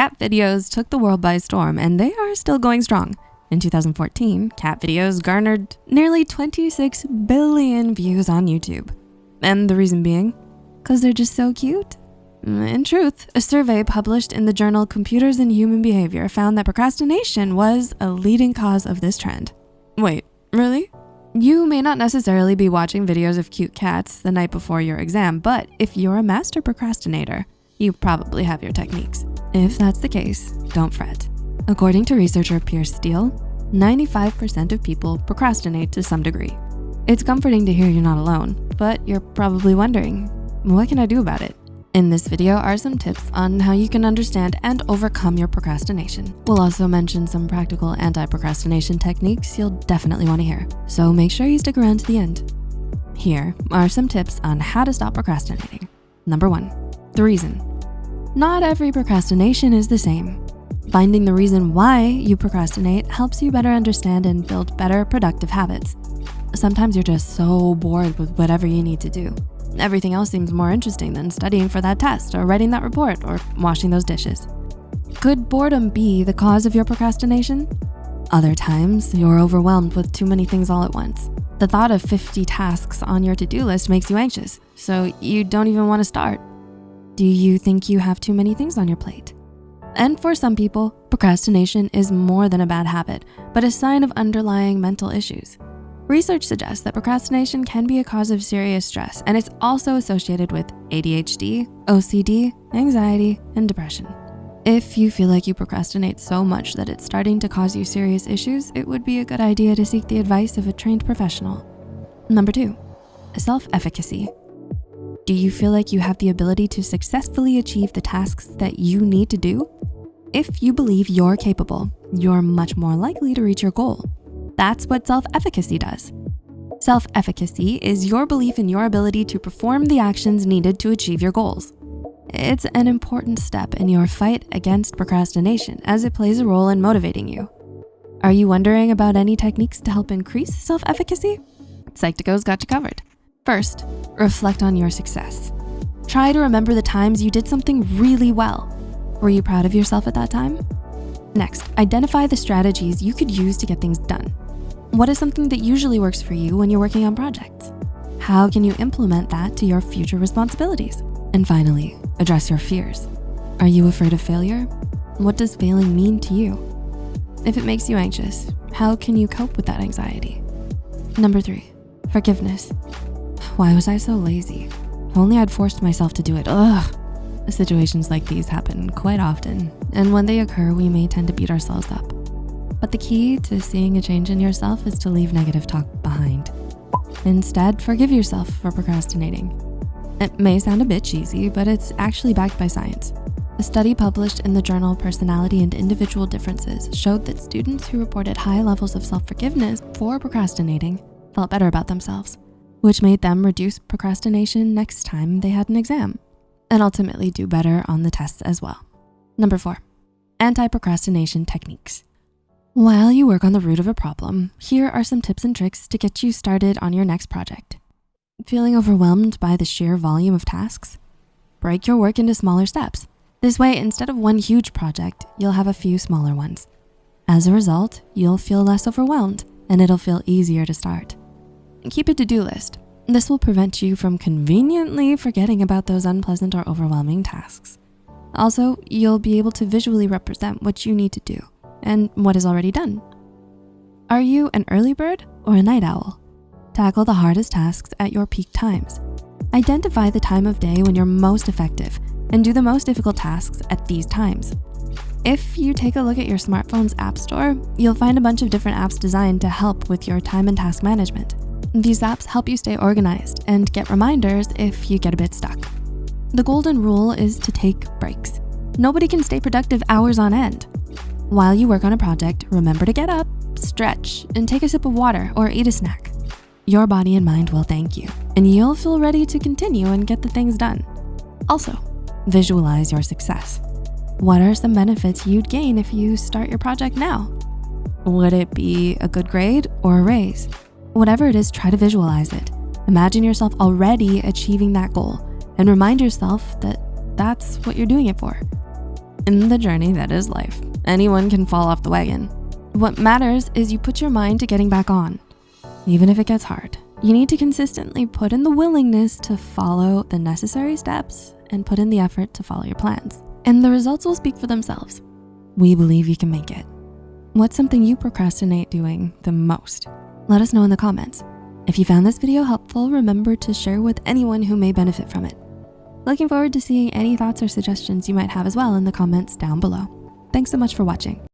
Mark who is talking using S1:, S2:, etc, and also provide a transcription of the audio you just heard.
S1: Cat videos took the world by storm and they are still going strong. In 2014, cat videos garnered nearly 26 billion views on YouTube. And the reason being, because they're just so cute. In truth, a survey published in the journal Computers and Human Behavior found that procrastination was a leading cause of this trend. Wait, really? You may not necessarily be watching videos of cute cats the night before your exam, but if you're a master procrastinator, you probably have your techniques. If that's the case, don't fret. According to researcher Piers Steel, 95% of people procrastinate to some degree. It's comforting to hear you're not alone, but you're probably wondering, what can I do about it? In this video are some tips on how you can understand and overcome your procrastination. We'll also mention some practical anti-procrastination techniques you'll definitely wanna hear, so make sure you stick around to the end. Here are some tips on how to stop procrastinating. Number one, the reason. Not every procrastination is the same. Finding the reason why you procrastinate helps you better understand and build better productive habits. Sometimes you're just so bored with whatever you need to do. Everything else seems more interesting than studying for that test or writing that report or washing those dishes. Could boredom be the cause of your procrastination? Other times, you're overwhelmed with too many things all at once. The thought of 50 tasks on your to-do list makes you anxious, so you don't even wanna start. Do you think you have too many things on your plate? And for some people, procrastination is more than a bad habit, but a sign of underlying mental issues. Research suggests that procrastination can be a cause of serious stress, and it's also associated with ADHD, OCD, anxiety, and depression. If you feel like you procrastinate so much that it's starting to cause you serious issues, it would be a good idea to seek the advice of a trained professional. Number two, self-efficacy. Do you feel like you have the ability to successfully achieve the tasks that you need to do? If you believe you're capable, you're much more likely to reach your goal. That's what self-efficacy does. Self-efficacy is your belief in your ability to perform the actions needed to achieve your goals. It's an important step in your fight against procrastination as it plays a role in motivating you. Are you wondering about any techniques to help increase self-efficacy? Psych2Go's got you covered. First, reflect on your success. Try to remember the times you did something really well. Were you proud of yourself at that time? Next, identify the strategies you could use to get things done. What is something that usually works for you when you're working on projects? How can you implement that to your future responsibilities? And finally, address your fears. Are you afraid of failure? What does failing mean to you? If it makes you anxious, how can you cope with that anxiety? Number three, forgiveness. Why was I so lazy? If only I'd forced myself to do it, ugh. Situations like these happen quite often, and when they occur, we may tend to beat ourselves up. But the key to seeing a change in yourself is to leave negative talk behind. Instead, forgive yourself for procrastinating. It may sound a bit cheesy, but it's actually backed by science. A study published in the journal Personality and Individual Differences showed that students who reported high levels of self-forgiveness for procrastinating felt better about themselves, which made them reduce procrastination next time they had an exam and ultimately do better on the tests as well. Number four, anti-procrastination techniques. While you work on the root of a problem, here are some tips and tricks to get you started on your next project. Feeling overwhelmed by the sheer volume of tasks? Break your work into smaller steps. This way, instead of one huge project, you'll have a few smaller ones. As a result, you'll feel less overwhelmed and it'll feel easier to start. Keep a to-do list. This will prevent you from conveniently forgetting about those unpleasant or overwhelming tasks. Also, you'll be able to visually represent what you need to do and what is already done. Are you an early bird or a night owl? Tackle the hardest tasks at your peak times. Identify the time of day when you're most effective and do the most difficult tasks at these times. If you take a look at your smartphone's app store, you'll find a bunch of different apps designed to help with your time and task management. These apps help you stay organized and get reminders if you get a bit stuck. The golden rule is to take breaks. Nobody can stay productive hours on end. While you work on a project, remember to get up, stretch, and take a sip of water or eat a snack. Your body and mind will thank you, and you'll feel ready to continue and get the things done. Also, visualize your success. What are some benefits you'd gain if you start your project now? Would it be a good grade or a raise? Whatever it is, try to visualize it. Imagine yourself already achieving that goal and remind yourself that that's what you're doing it for. In the journey that is life, anyone can fall off the wagon. What matters is you put your mind to getting back on. Even if it gets hard, you need to consistently put in the willingness to follow the necessary steps and put in the effort to follow your plans. And the results will speak for themselves. We believe you can make it. What's something you procrastinate doing the most? Let us know in the comments. If you found this video helpful, remember to share with anyone who may benefit from it. Looking forward to seeing any thoughts or suggestions you might have as well in the comments down below. Thanks so much for watching.